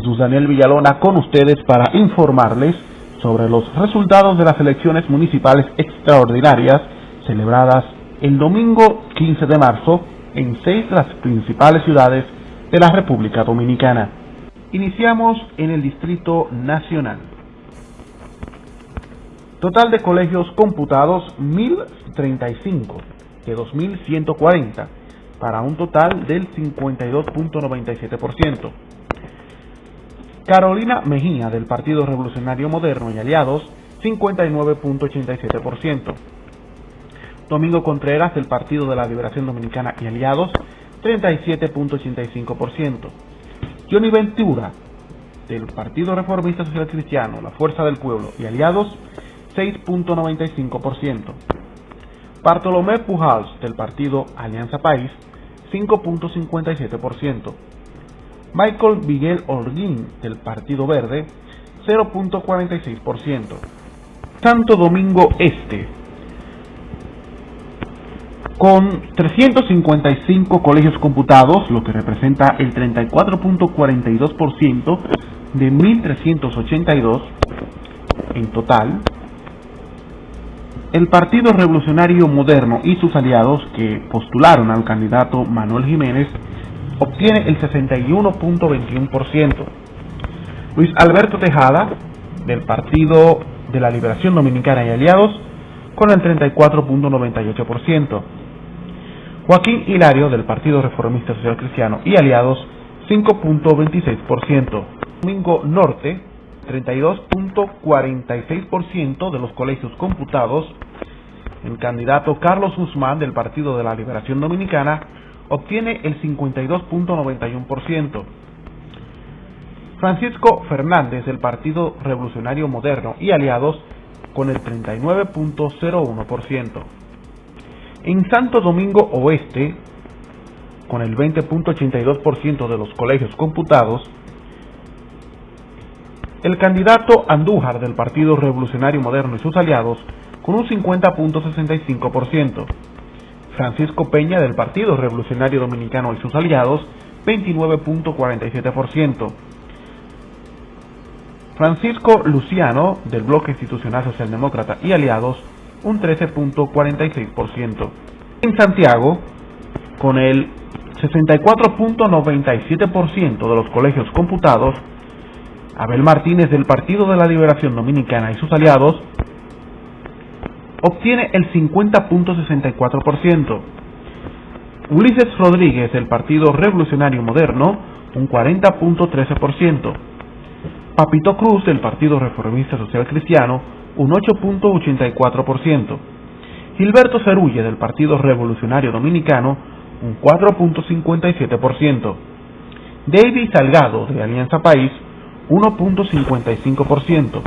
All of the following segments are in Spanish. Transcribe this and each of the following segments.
Jesús Daniel Villalona con ustedes para informarles sobre los resultados de las elecciones municipales extraordinarias celebradas el domingo 15 de marzo en seis de las principales ciudades de la República Dominicana. Iniciamos en el Distrito Nacional. Total de colegios computados 1035 de 2140 para un total del 52.97%. Carolina Mejía del Partido Revolucionario Moderno y Aliados 59.87%. Domingo Contreras del Partido de la Liberación Dominicana y Aliados 37.85%. Johnny Ventura del Partido Reformista Social Cristiano, la Fuerza del Pueblo y Aliados 6.95%. Bartolomé Pujals del Partido Alianza País 5.57%. Michael Miguel Holguín del Partido Verde 0.46%. Santo Domingo Este con 355 colegios computados, lo que representa el 34.42% de 1.382 en total, el Partido Revolucionario Moderno y sus aliados que postularon al candidato Manuel Jiménez obtiene el 61.21%. Luis Alberto Tejada, del Partido de la Liberación Dominicana y aliados, con el 34.98%. Joaquín Hilario, del Partido Reformista Social Cristiano y aliados, 5.26%. Domingo Norte, 32.46% de los colegios computados, el candidato Carlos Guzmán del Partido de la Liberación Dominicana obtiene el 52.91%. Francisco Fernández del Partido Revolucionario Moderno y aliados con el 39.01%. En Santo Domingo Oeste, con el 20.82% de los colegios computados, el candidato Andújar del Partido Revolucionario Moderno y sus aliados con un 50.65%. Francisco Peña del Partido Revolucionario Dominicano y sus aliados 29.47%. Francisco Luciano del Bloque Institucional Socialdemócrata y aliados un 13.46%. En Santiago, con el 64.97% de los colegios computados, Abel Martínez del Partido de la Liberación Dominicana y sus aliados obtiene el 50.64%. Ulises Rodríguez del Partido Revolucionario Moderno un 40.13%. Papito Cruz del Partido Reformista Social Cristiano un 8.84%. Gilberto Cerulle del Partido Revolucionario Dominicano un 4.57%. David Salgado de Alianza País 1.55%.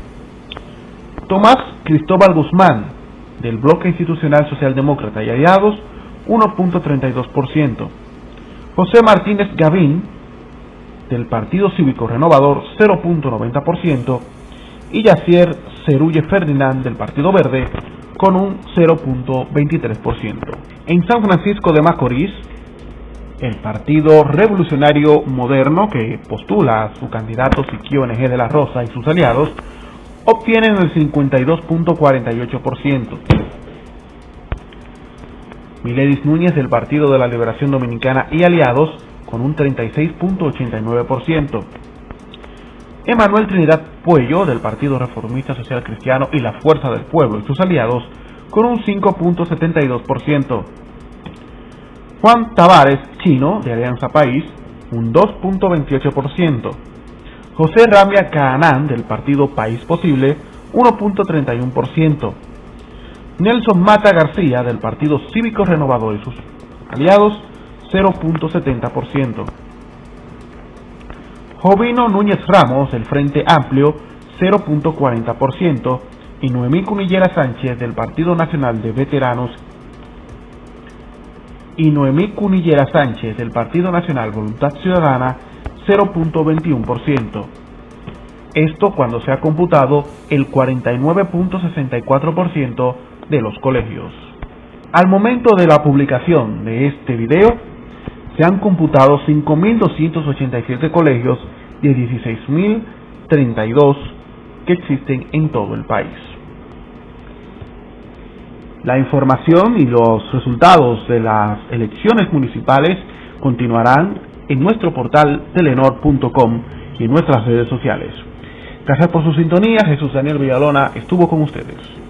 Tomás Cristóbal Guzmán, del Bloque Institucional Socialdemócrata y Aliados, 1.32%. José Martínez Gavín, del Partido Cívico Renovador, 0.90%. Y Yacier Cerulle Ferdinand, del Partido Verde, con un 0.23%. En San Francisco de Macorís, el Partido Revolucionario Moderno, que postula a su candidato Siquio NG de la Rosa y sus aliados, obtienen el 52.48%. Miledis Núñez del Partido de la Liberación Dominicana y aliados con un 36.89%. Emanuel Trinidad Puello del Partido Reformista Social Cristiano y la Fuerza del Pueblo y sus aliados con un 5.72%. Juan Tavares Chino, de Alianza País, un 2.28%. José Ramia Caanán, del partido País Posible, 1.31%. Nelson Mata García, del Partido Cívico Renovador y sus aliados, 0.70%. Jovino Núñez Ramos, del Frente Amplio, 0.40%. Y Noemí Cunillera Sánchez, del Partido Nacional de Veteranos y Noemí Cunillera Sánchez del Partido Nacional Voluntad Ciudadana 0.21%. Esto cuando se ha computado el 49.64% de los colegios. Al momento de la publicación de este video, se han computado 5.287 colegios de 16.032 que existen en todo el país. La información y los resultados de las elecciones municipales continuarán en nuestro portal telenor.com y en nuestras redes sociales. Gracias por su sintonía. Jesús Daniel Villalona estuvo con ustedes.